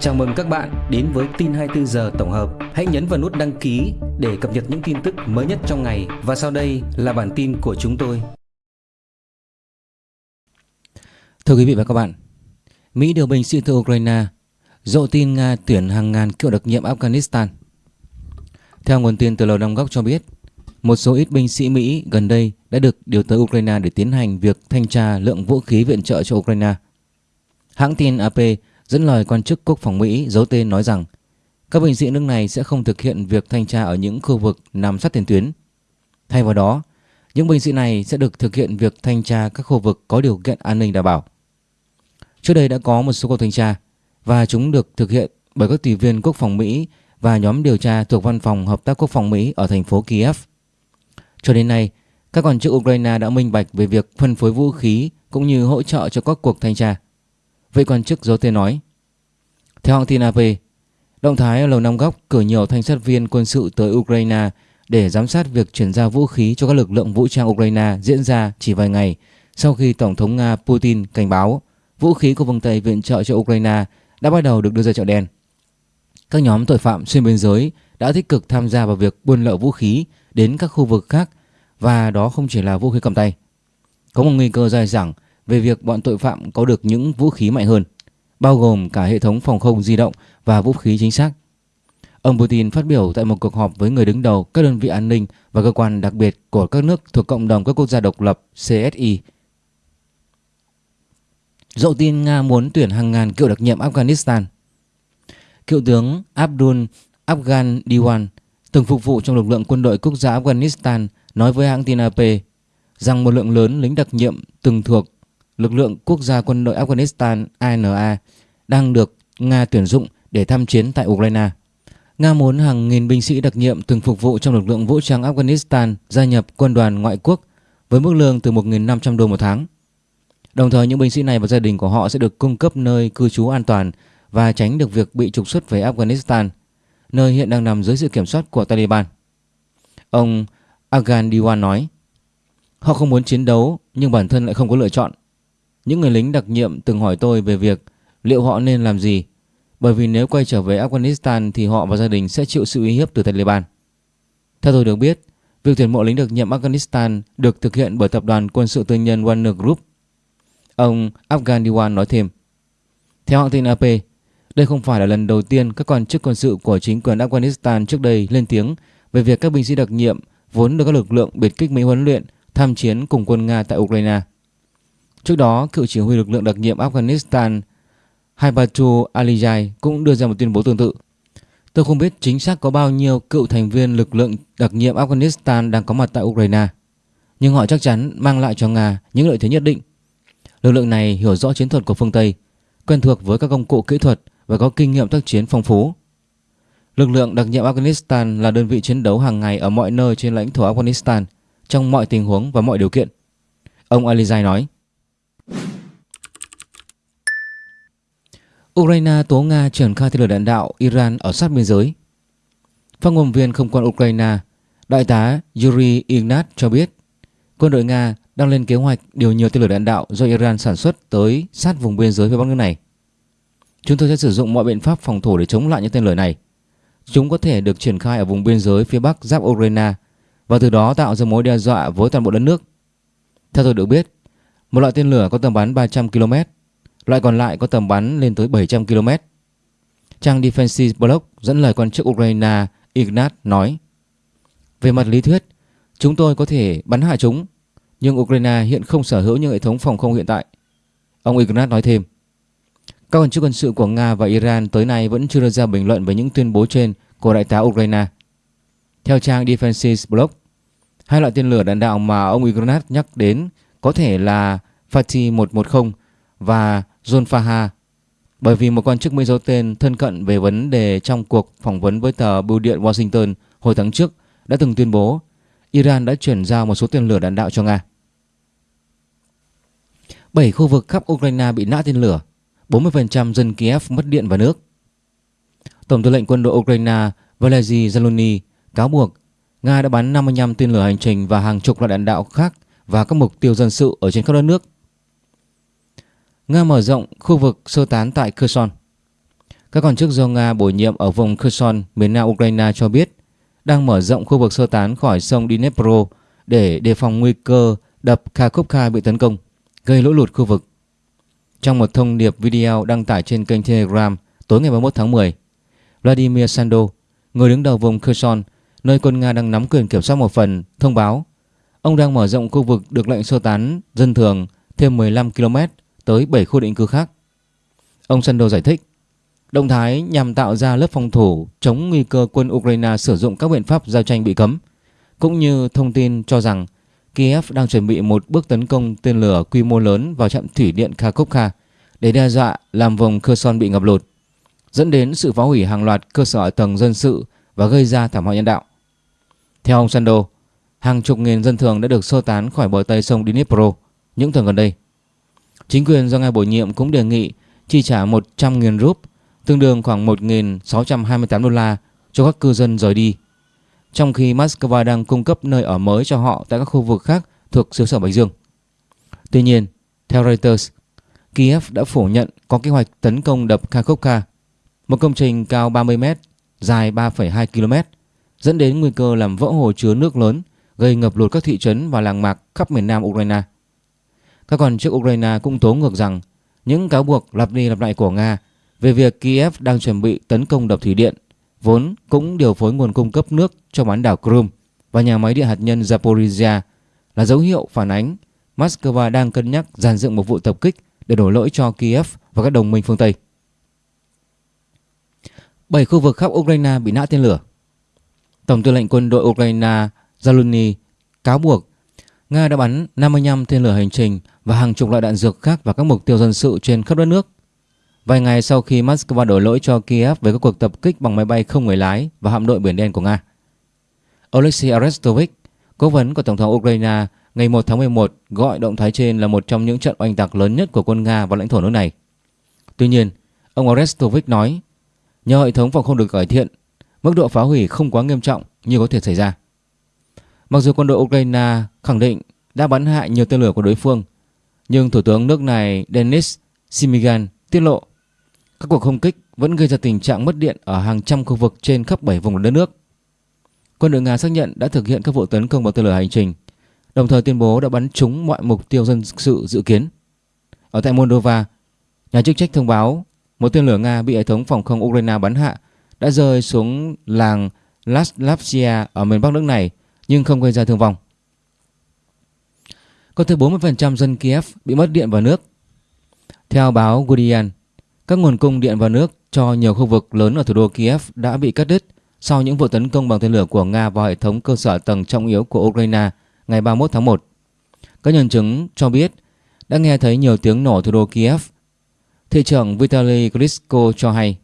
Chào mừng các bạn đến với tin 24 giờ tổng hợp. Hãy nhấn vào nút đăng ký để cập nhật những tin tức mới nhất trong ngày và sau đây là bản tin của chúng tôi. Thưa quý vị và các bạn, Mỹ điều binh sĩ từ Ukraine, dộ tin Nga tuyển hàng ngàn cựu đặc nhiệm Afghanistan. Theo nguồn tin từ Lầu Năm Góc cho biết, một số ít binh sĩ Mỹ gần đây đã được điều tới Ukraine để tiến hành việc thanh tra lượng vũ khí viện trợ cho Ukraine. Hãng tin AP dẫn lời quan chức quốc phòng Mỹ giấu tên nói rằng các binh sĩ nước này sẽ không thực hiện việc thanh tra ở những khu vực nằm sát tiền tuyến. Thay vào đó, những binh sĩ này sẽ được thực hiện việc thanh tra các khu vực có điều kiện an ninh đảm bảo. Trước đây đã có một số cuộc thanh tra và chúng được thực hiện bởi các tùy viên quốc phòng Mỹ và nhóm điều tra thuộc Văn phòng Hợp tác Quốc phòng Mỹ ở thành phố Kiev. Cho đến nay, các quan chức Ukraine đã minh bạch về việc phân phối vũ khí cũng như hỗ trợ cho các cuộc thanh tra. Vị quan chức giấu tên nói Theo hãng tin AP, động thái ở Lầu Năm Góc cử nhiều thanh sát viên quân sự tới Ukraine để giám sát việc chuyển giao vũ khí cho các lực lượng vũ trang Ukraine diễn ra chỉ vài ngày sau khi Tổng thống Nga Putin cảnh báo vũ khí của phương Tây viện trợ cho Ukraine đã bắt đầu được đưa ra chợ đen. Các nhóm tội phạm xuyên biên giới đã tích cực tham gia vào việc buôn lậu vũ khí đến các khu vực khác và đó không chỉ là vũ khí cầm tay. Có một nguy cơ dài dẳng về việc bọn tội phạm có được những vũ khí mạnh hơn, bao gồm cả hệ thống phòng không di động và vũ khí chính xác. Ông Putin phát biểu tại một cuộc họp với người đứng đầu các đơn vị an ninh và cơ quan đặc biệt của các nước thuộc cộng đồng các quốc gia độc lập CSI. Dậu tin Nga muốn tuyển hàng ngàn cựu đặc nhiệm Afghanistan. Cựu tướng Abdul Afghan Diwan từng phục vụ trong lực lượng quân đội quốc gia Afghanistan nói với hãng tin AP rằng một lượng lớn lính đặc nhiệm từng thuộc lực lượng quốc gia quân đội Afghanistan ANA đang được Nga tuyển dụng để tham chiến tại Ukraine. Nga muốn hàng nghìn binh sĩ đặc nhiệm từng phục vụ trong lực lượng vũ trang Afghanistan gia nhập quân đoàn ngoại quốc với mức lương từ 1.500 đô một tháng. Đồng thời những binh sĩ này và gia đình của họ sẽ được cung cấp nơi cư trú an toàn và tránh được việc bị trục xuất về Afghanistan, nơi hiện đang nằm dưới sự kiểm soát của Taliban. Ông Agan Diwan nói, họ không muốn chiến đấu nhưng bản thân lại không có lựa chọn. Những người lính đặc nhiệm từng hỏi tôi về việc liệu họ nên làm gì bởi vì nếu quay trở về Afghanistan thì họ và gia đình sẽ chịu sự uy hiếp từ Taliban. Theo tôi được biết, việc tuyển mộ lính đặc nhiệm Afghanistan được thực hiện bởi tập đoàn quân sự tư nhân Warner Group. Ông Afghan Diwan nói thêm. Theo hãng tin AP, đây không phải là lần đầu tiên các quan chức quân sự của chính quyền Afghanistan trước đây lên tiếng về việc các binh sĩ đặc nhiệm vốn được các lực lượng biệt kích Mỹ huấn luyện tham chiến cùng quân Nga tại Ukraine. Trước đó, cựu chỉ huy lực lượng đặc nhiệm Afghanistan Haibatu Alijai cũng đưa ra một tuyên bố tương tự. Tôi không biết chính xác có bao nhiêu cựu thành viên lực lượng đặc nhiệm Afghanistan đang có mặt tại Ukraine, nhưng họ chắc chắn mang lại cho Nga những lợi thế nhất định. Lực lượng này hiểu rõ chiến thuật của phương Tây, quen thuộc với các công cụ kỹ thuật và có kinh nghiệm tác chiến phong phú. Lực lượng đặc nhiệm Afghanistan là đơn vị chiến đấu hàng ngày ở mọi nơi trên lãnh thổ Afghanistan trong mọi tình huống và mọi điều kiện. Ông Alizai nói. Ukraine tố Nga triển khai tên lửa đạn đạo Iran ở sát biên giới. Phát ngôn viên không quân Ukraine, đại tá Yuri Ignat cho biết quân đội Nga đang lên kế hoạch điều nhiều tên lửa đạn đạo do Iran sản xuất tới sát vùng biên giới phía bắc nước này. Chúng tôi sẽ sử dụng mọi biện pháp phòng thủ để chống lại những tên lửa này. Chúng có thể được triển khai ở vùng biên giới phía bắc giáp Ukraine và từ đó tạo ra mối đe dọa với toàn bộ đất nước. Theo tôi được biết, một loại tên lửa có tầm bắn 300 km, loại còn lại có tầm bắn lên tới 700 km. Trang Defensive Blog dẫn lời quan chức Ukraine Ignat nói Về mặt lý thuyết, chúng tôi có thể bắn hạ chúng, nhưng Ukraine hiện không sở hữu những hệ thống phòng không hiện tại. Ông Ignat nói thêm Các quan chức quân sự của Nga và Iran tới nay vẫn chưa đưa ra bình luận về những tuyên bố trên của đại tá Ukraine. Theo trang Defensive Blog, hai loại tên lửa đạn đạo mà ông Ignat nhắc đến có thể là Fatih 110 và John Faha bởi vì một quan chức Mỹ giấu tên thân cận về vấn đề trong cuộc phỏng vấn với tờ Bưu điện Washington hồi tháng trước đã từng tuyên bố Iran đã chuyển giao một số tên lửa đạn đạo cho Nga. 7 khu vực khắp Ukraine bị nã tên lửa, 40% dân Kiev mất điện và nước. Tổng tư lệnh quân đội Ukraine Valery Zaluni cáo buộc Nga đã bắn 55 tên lửa hành trình và hàng chục loại đạn đạo khác và các mục tiêu dân sự ở trên khắp đất nước. Nga mở rộng khu vực sơ tán tại Kherson. Các quan chức do Nga bổ nhiệm ở vùng Kherson, miền nam Ukraine cho biết đang mở rộng khu vực sơ tán khỏi sông Dnipro để đề phòng nguy cơ đập Kharkovka bị tấn công, gây lũ lụt khu vực. Trong một thông điệp video đăng tải trên kênh Telegram tối ngày 31 tháng 10, Vladimir Sando, người đứng đầu vùng Kherson, nơi quân Nga đang nắm quyền kiểm soát một phần, thông báo ông đang mở rộng khu vực được lệnh sơ tán dân thường thêm 15 km tới 7 khu định cư khác. Ông Sando giải thích, động thái nhằm tạo ra lớp phòng thủ chống nguy cơ quân Ukraine sử dụng các biện pháp giao tranh bị cấm, cũng như thông tin cho rằng Kiev đang chuẩn bị một bước tấn công tên lửa quy mô lớn vào trạm thủy điện Kharkovka để đe dọa làm vùng Kherson bị ngập lụt, dẫn đến sự phá hủy hàng loạt cơ sở tầng dân sự và gây ra thảm họa nhân đạo. Theo ông Sando, hàng chục nghìn dân thường đã được sơ tán khỏi bờ tây sông Dnipro những tuần gần đây. Chính quyền do ngài bổ nhiệm cũng đề nghị chi trả 100.000 rúp, tương đương khoảng 1.628 đô la cho các cư dân rời đi trong khi Moscow đang cung cấp nơi ở mới cho họ tại các khu vực khác thuộc xứ sở Bạch Dương. Tuy nhiên, theo Reuters, Kiev đã phủ nhận có kế hoạch tấn công đập Kharkovka, một công trình cao 30 m, dài 3,2 km, dẫn đến nguy cơ làm vỡ hồ chứa nước lớn, gây ngập lụt các thị trấn và làng mạc khắp miền nam Ukraine. Các quan chức Ukraine cũng tố ngược rằng những cáo buộc lặp đi lặp lại của Nga về việc Kiev đang chuẩn bị tấn công đập thủy điện vốn cũng điều phối nguồn cung cấp nước cho bán đảo Crimea và nhà máy điện hạt nhân Zaporizhia là dấu hiệu phản ánh Moscow đang cân nhắc dàn dựng một vụ tập kích để đổ lỗi cho Kiev và các đồng minh phương Tây. Bảy khu vực khắp Ukraine bị nã tên lửa. Tổng tư lệnh quân đội Ukraine Zaluzny cáo buộc Nga đã bắn 55 tên lửa hành trình và hàng chục loại đạn dược khác vào các mục tiêu dân sự trên khắp đất nước Vài ngày sau khi Moscow đổ lỗi cho Kiev về các cuộc tập kích bằng máy bay không người lái và hạm đội Biển Đen của Nga. Alexei Arestovich, cố vấn của Tổng thống Ukraine ngày 1 tháng 11 gọi động thái trên là một trong những trận oanh tạc lớn nhất của quân Nga vào lãnh thổ nước này. Tuy nhiên, ông Arestovich nói, nhờ hệ thống phòng không được cải thiện, mức độ phá hủy không quá nghiêm trọng như có thể xảy ra. Mặc dù quân đội Ukraine khẳng định đã bắn hại nhiều tên lửa của đối phương, nhưng Thủ tướng nước này Denis Simigan tiết lộ các cuộc không kích vẫn gây ra tình trạng mất điện ở hàng trăm khu vực trên khắp 7 vùng đất nước. Quân đội Nga xác nhận đã thực hiện các vụ tấn công bằng tên lửa hành trình, đồng thời tuyên bố đã bắn trúng mọi mục tiêu dân sự dự kiến. Ở tại Moldova, nhà chức trách thông báo một tên lửa Nga bị hệ thống phòng không Ukraine bắn hạ đã rơi xuống làng Laslavsia ở miền Bắc nước này nhưng không gây ra thương vong. Có tới 40% dân Kiev bị mất điện và nước. Theo báo Guardian, các nguồn cung điện và nước cho nhiều khu vực lớn ở thủ đô Kiev đã bị cắt đứt sau những vụ tấn công bằng tên lửa của Nga vào hệ thống cơ sở tầng trọng yếu của Ukraine ngày 31 tháng 1. Các nhân chứng cho biết đã nghe thấy nhiều tiếng nổ thủ đô Kiev. Thị trưởng Vitaly Klitschko cho hay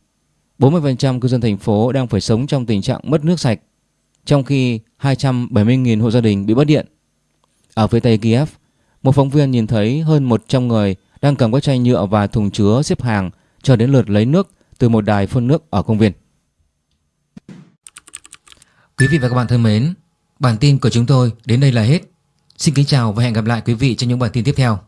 40% cư dân thành phố đang phải sống trong tình trạng mất nước sạch, trong khi 270.000 hộ gia đình bị mất điện. Ở phía tây Kiev, một phóng viên nhìn thấy hơn 100 người đang cầm các chai nhựa và thùng chứa xếp hàng cho đến lượt lấy nước từ một đài phun nước ở công viên. Quý vị và các bạn thân mến, bản tin của chúng tôi đến đây là hết. Xin kính chào và hẹn gặp lại quý vị trong những bản tin tiếp theo.